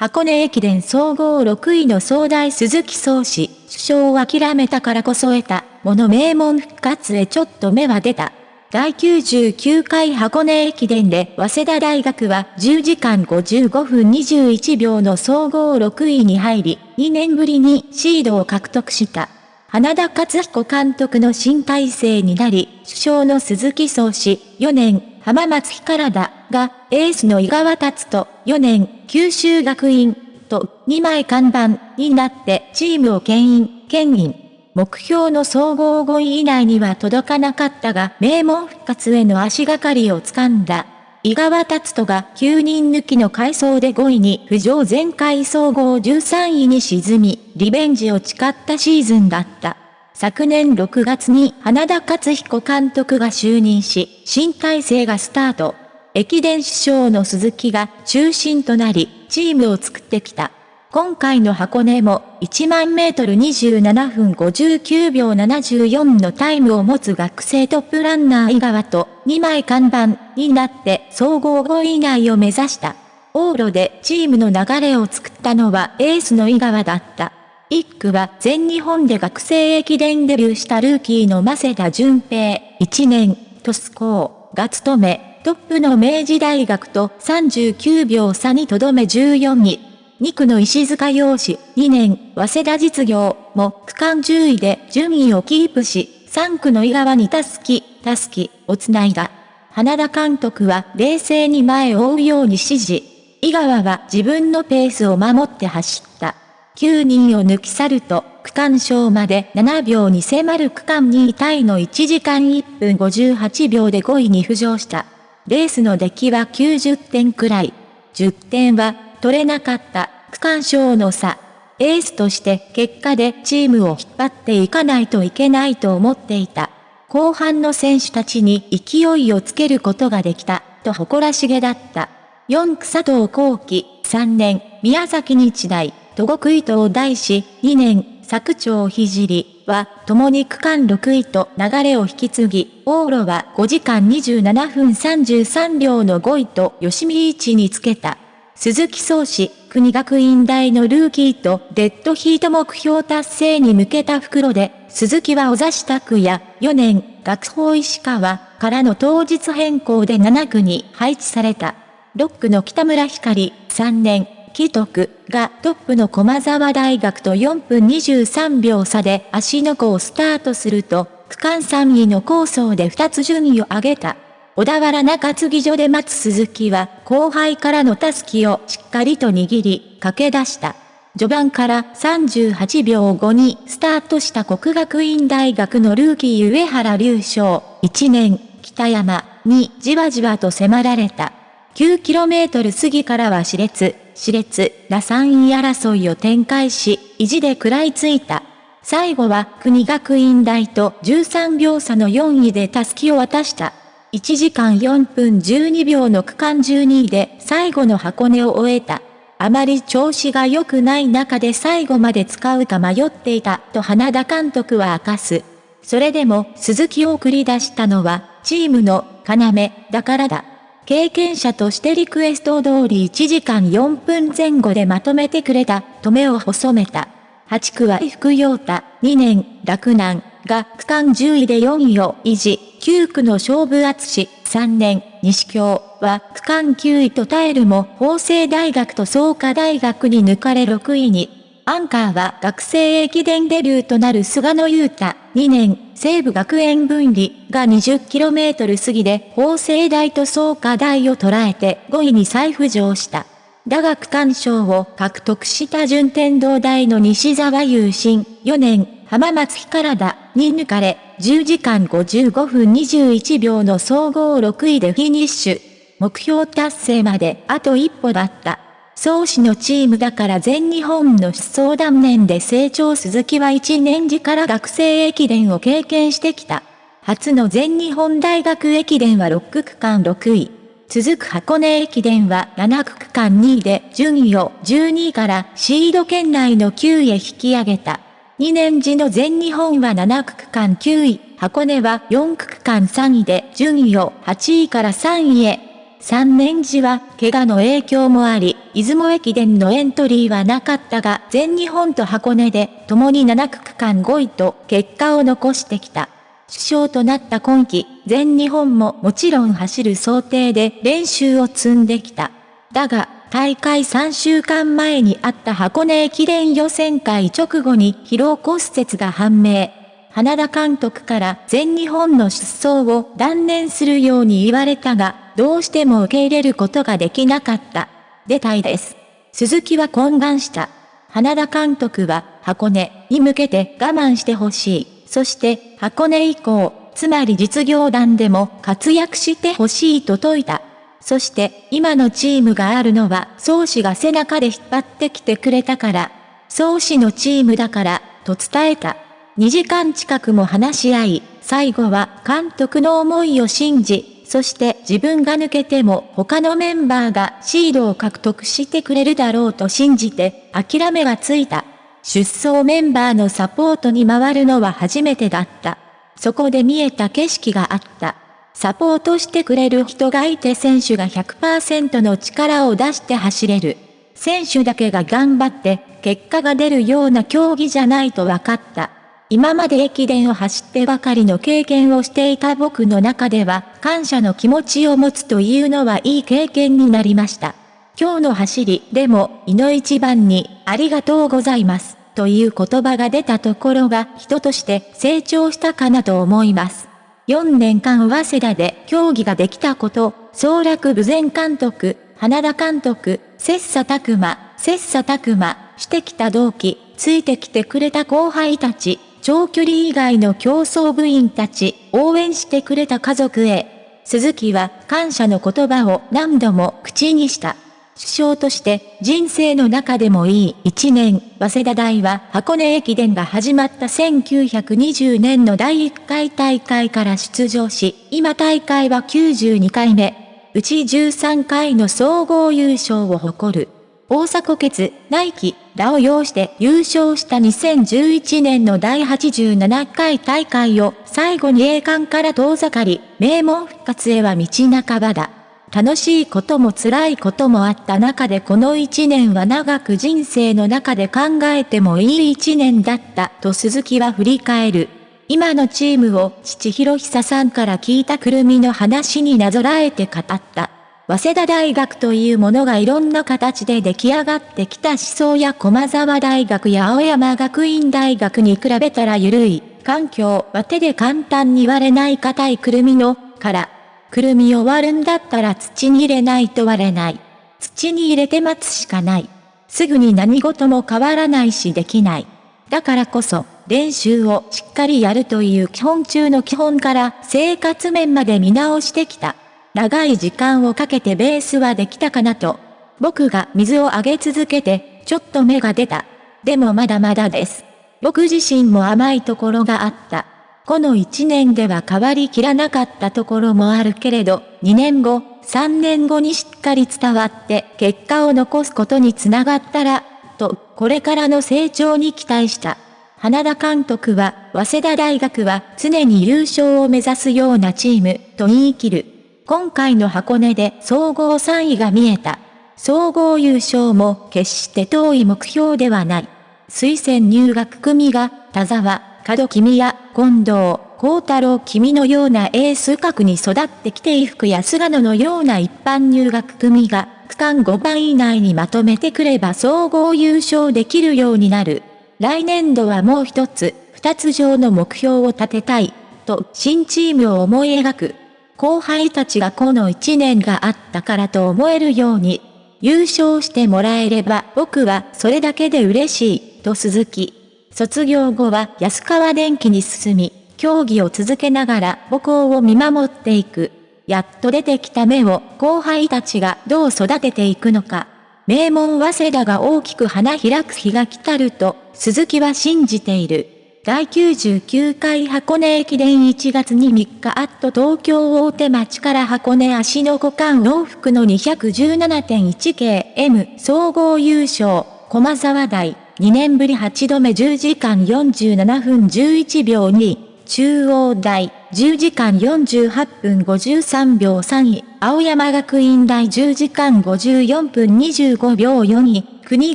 箱根駅伝総合6位の総大鈴木宗氏、首相を諦めたからこそ得た、もの名門復活へちょっと目は出た。第99回箱根駅伝で早稲田大学は10時間55分21秒の総合6位に入り、2年ぶりにシードを獲得した。花田勝彦監督の新体制になり、首相の鈴木宗氏、4年、浜松干からだ、が、エースの井川達と、4年、九州学院、と、2枚看板、になって、チームを牽引、牽引。目標の総合5位以内には届かなかったが、名門復活への足がかりを掴んだ。井川達人が9人抜きの回想で5位に浮上前回総合13位に沈み、リベンジを誓ったシーズンだった。昨年6月に花田勝彦監督が就任し、新体制がスタート。駅伝師匠の鈴木が中心となり、チームを作ってきた。今回の箱根も1万メートル27分59秒74のタイムを持つ学生トップランナー井川と2枚看板になって総合5位以内を目指した。往路でチームの流れを作ったのはエースの井川だった。一区は全日本で学生駅伝デビューしたルーキーの増田淳平、1年、トスコーが務め、トップの明治大学と39秒差にとどめ14位。2区の石塚洋志、2年、早稲田実業も区間10位で順位をキープし、3区の井川にたすき、たすきをつないだ。花田監督は冷静に前を追うように指示。井川は自分のペースを守って走った。9人を抜き去ると、区間賞まで7秒に迫る区間2位タイの1時間1分58秒で5位に浮上した。レースの出来は90点くらい。10点は取れなかった区間賞の差。エースとして結果でチームを引っ張っていかないといけないと思っていた。後半の選手たちに勢いをつけることができた、と誇らしげだった。4区佐藤幸輝、3年、宮崎日大、戸国伊藤大師、2年、佐久長聖は、共に区間6位と流れを引き継ぎ、往路は5時間27分33秒の5位と吉見一につけた。鈴木宗氏、国学院大のルーキーとデッドヒート目標達成に向けた袋で、鈴木は小指拓也、4年、学法石川からの当日変更で7区に配置された。6区の北村光、3年、既得がトップの駒沢大学と4分23秒差で足の子をスタートすると、区間3位の構想で2つ順位を上げた。小田原中継ぎ所で待つ鈴木は後輩からのタスキをしっかりと握り、駆け出した。序盤から38秒後にスタートした国学院大学のルーキー上原隆翔、1年、北山にじわじわと迫られた。9km 過ぎからは熾烈、熾烈な3位争いを展開し、意地で食らいついた。最後は国学院大と13秒差の4位で襷を渡した。1時間4分12秒の区間12位で最後の箱根を終えた。あまり調子が良くない中で最後まで使うか迷っていたと花田監督は明かす。それでも鈴木を送り出したのはチームの要だからだ。経験者としてリクエスト通り1時間4分前後でまとめてくれた、と目を細めた。8区は福陽太、2年、洛南、が区間10位で4位を維持。9区の勝負厚し3年、西京は区間9位と耐えるも法政大学と創価大学に抜かれ6位に。アンカーは学生駅伝デビューとなる菅野優太、2年、西部学園分離が 20km 過ぎで法政大と創価大を捉えて5位に再浮上した。打学区賞を獲得した順天堂大の西沢優心、4年、浜松干からだに抜かれ、10時間55分21秒の総合6位でフィニッシュ。目標達成まであと一歩だった。創始のチームだから全日本の出走断念で成長鈴木は1年時から学生駅伝を経験してきた。初の全日本大学駅伝は6区間6位。続く箱根駅伝は7区区間2位で順位を12位からシード圏内の9位へ引き上げた。2年時の全日本は7区区間9位、箱根は4区区間3位で順位を8位から3位へ。3年時は怪我の影響もあり、出雲駅伝のエントリーはなかったが、全日本と箱根で共に7区区間5位と結果を残してきた。首相となった今季、全日本ももちろん走る想定で練習を積んできた。だが、大会3週間前にあった箱根駅伝予選会直後に疲労骨折が判明。花田監督から全日本の出走を断念するように言われたが、どうしても受け入れることができなかった。出たいです。鈴木は懇願した。花田監督は箱根に向けて我慢してほしい。そして箱根以降、つまり実業団でも活躍してほしいと説いた。そして今のチームがあるのは宗師が背中で引っ張ってきてくれたから、宗師のチームだから、と伝えた。2時間近くも話し合い、最後は監督の思いを信じ、そして自分が抜けても他のメンバーがシードを獲得してくれるだろうと信じて諦めがついた。出走メンバーのサポートに回るのは初めてだった。そこで見えた景色があった。サポートしてくれる人がいて選手が100%の力を出して走れる。選手だけが頑張って結果が出るような競技じゃないと分かった。今まで駅伝を走ってばかりの経験をしていた僕の中では感謝の気持ちを持つというのはいい経験になりました。今日の走りでも、いの一番に、ありがとうございます、という言葉が出たところが人として成長したかなと思います。4年間早稲田で競技ができたこと、総楽武前監督、花田監督、切磋琢磨、切磋琢磨してきた同期、ついてきてくれた後輩たち、長距離以外の競争部員たち、応援してくれた家族へ、鈴木は感謝の言葉を何度も口にした。首相として人生の中でもいい一年、早稲田大は箱根駅伝が始まった1920年の第1回大会から出場し、今大会は92回目、うち13回の総合優勝を誇る。大迫決、ナイキ、らを要して優勝した2011年の第87回大会を最後に栄冠から遠ざかり、名門復活へは道半ばだ。楽しいことも辛いこともあった中でこの一年は長く人生の中で考えてもいい一年だったと鈴木は振り返る。今のチームを父広久さんから聞いたくるみの話になぞらえて語った。早稲田大学というものがいろんな形で出来上がってきた思想や駒沢大学や青山学院大学に比べたら緩い環境は手で簡単に割れない硬いくるみのからくるみを割るんだったら土に入れないと割れない。土に入れて待つしかない。すぐに何事も変わらないしできない。だからこそ、練習をしっかりやるという基本中の基本から生活面まで見直してきた。長い時間をかけてベースはできたかなと。僕が水をあげ続けて、ちょっと芽が出た。でもまだまだです。僕自身も甘いところがあった。この1年では変わりきらなかったところもあるけれど、2年後、3年後にしっかり伝わって結果を残すことにつながったら、と、これからの成長に期待した。花田監督は、早稲田大学は常に優勝を目指すようなチーム、と言い切る。今回の箱根で総合3位が見えた。総合優勝も決して遠い目標ではない。推薦入学組が、田沢、門君や近藤、幸太郎君のようなエース格に育ってきて衣服や菅野のような一般入学組が区間5番以内にまとめてくれば総合優勝できるようになる。来年度はもう一つ、二つ上の目標を立てたい、と新チームを思い描く。後輩たちがこの一年があったからと思えるように、優勝してもらえれば僕はそれだけで嬉しい、と鈴木。卒業後は安川電機に進み、競技を続けながら母校を見守っていく。やっと出てきた芽を後輩たちがどう育てていくのか。名門早稲田が大きく花開く日が来たると、鈴木は信じている。第99回箱根駅伝1月に3日あっと東京大手町から箱根足の股間往復の 217.1km 総合優勝、駒沢大。2年ぶり8度目10時間47分11秒2、中央大10時間48分53秒3位。青山学院大10時間54分25秒4位、国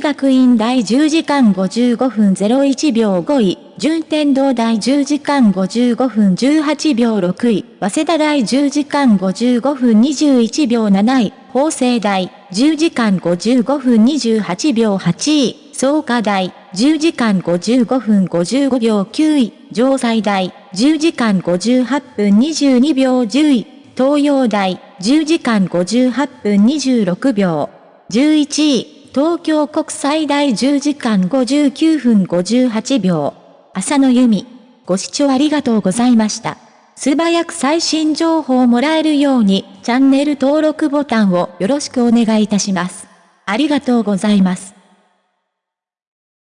学院大10時間55分01秒5位、順天堂大10時間55分18秒6位、早稲田大10時間55分21秒7位、法政大10時間55分28秒8位、創価大10時間55分55秒9位、城西大10時間58分22秒10位、東洋大10時間58分26秒。11位、東京国際大10時間59分58秒。浅野由美。ご視聴ありがとうございました。素早く最新情報をもらえるように、チャンネル登録ボタンをよろしくお願いいたします。ありがとうございます。